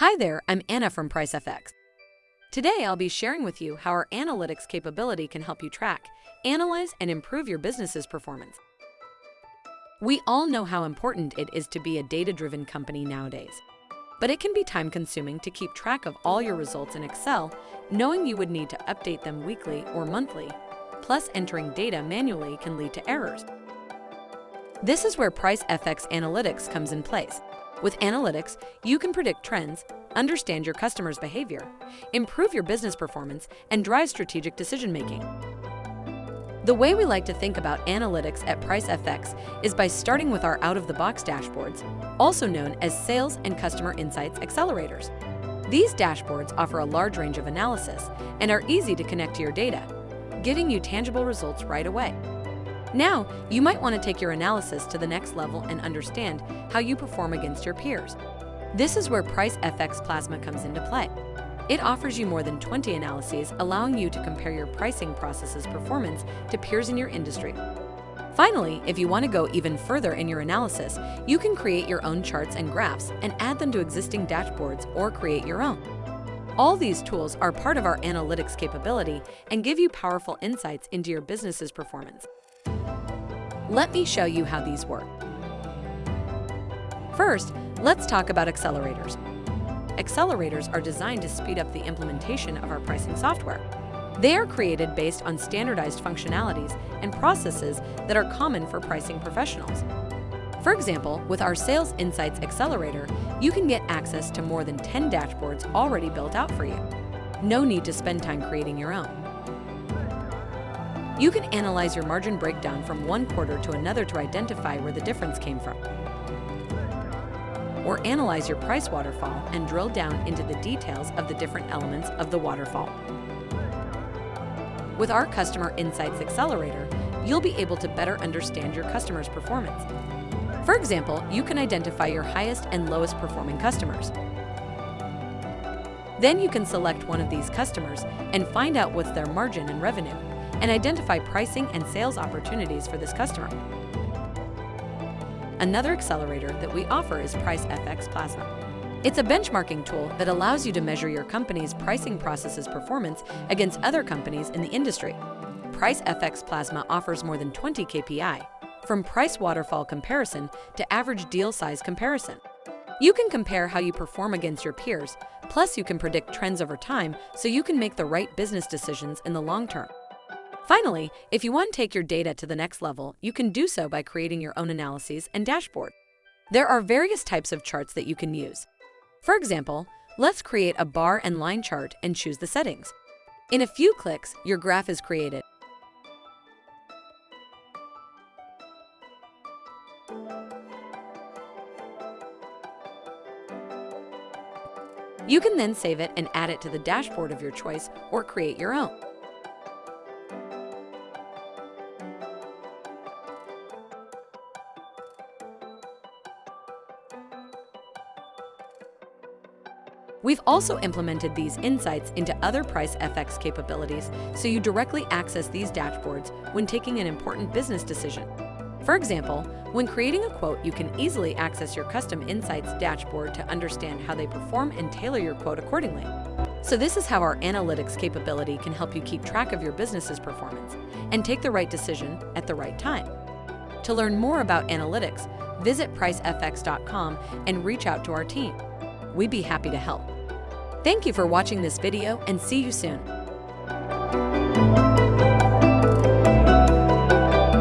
Hi there, I'm Anna from PriceFX. Today I'll be sharing with you how our analytics capability can help you track, analyze, and improve your business's performance. We all know how important it is to be a data-driven company nowadays. But it can be time-consuming to keep track of all your results in Excel, knowing you would need to update them weekly or monthly. Plus, entering data manually can lead to errors. This is where PriceFX Analytics comes in place. With analytics, you can predict trends, understand your customers' behavior, improve your business performance, and drive strategic decision-making. The way we like to think about analytics at PriceFX is by starting with our out-of-the-box dashboards, also known as Sales and Customer Insights Accelerators. These dashboards offer a large range of analysis and are easy to connect to your data, giving you tangible results right away. Now, you might want to take your analysis to the next level and understand how you perform against your peers. This is where PriceFX Plasma comes into play. It offers you more than 20 analyses, allowing you to compare your pricing process's performance to peers in your industry. Finally, if you want to go even further in your analysis, you can create your own charts and graphs and add them to existing dashboards or create your own. All these tools are part of our analytics capability and give you powerful insights into your business's performance. Let me show you how these work. First, let's talk about accelerators. Accelerators are designed to speed up the implementation of our pricing software. They are created based on standardized functionalities and processes that are common for pricing professionals. For example, with our Sales Insights Accelerator, you can get access to more than 10 dashboards already built out for you. No need to spend time creating your own. You can analyze your margin breakdown from one quarter to another to identify where the difference came from. Or analyze your price waterfall and drill down into the details of the different elements of the waterfall. With our Customer Insights Accelerator, you'll be able to better understand your customer's performance. For example, you can identify your highest and lowest performing customers. Then you can select one of these customers and find out what's their margin and revenue and identify pricing and sales opportunities for this customer. Another accelerator that we offer is PriceFX Plasma. It's a benchmarking tool that allows you to measure your company's pricing process's performance against other companies in the industry. PriceFX Plasma offers more than 20 KPI, from price waterfall comparison to average deal size comparison. You can compare how you perform against your peers, plus you can predict trends over time so you can make the right business decisions in the long term. Finally, if you want to take your data to the next level, you can do so by creating your own analyses and dashboard. There are various types of charts that you can use. For example, let's create a bar and line chart and choose the settings. In a few clicks, your graph is created. You can then save it and add it to the dashboard of your choice or create your own. We've also implemented these insights into other PriceFX capabilities so you directly access these dashboards when taking an important business decision. For example, when creating a quote, you can easily access your Custom Insights dashboard to understand how they perform and tailor your quote accordingly. So this is how our analytics capability can help you keep track of your business's performance and take the right decision at the right time. To learn more about analytics, visit pricefx.com and reach out to our team we'd be happy to help. Thank you for watching this video and see you soon.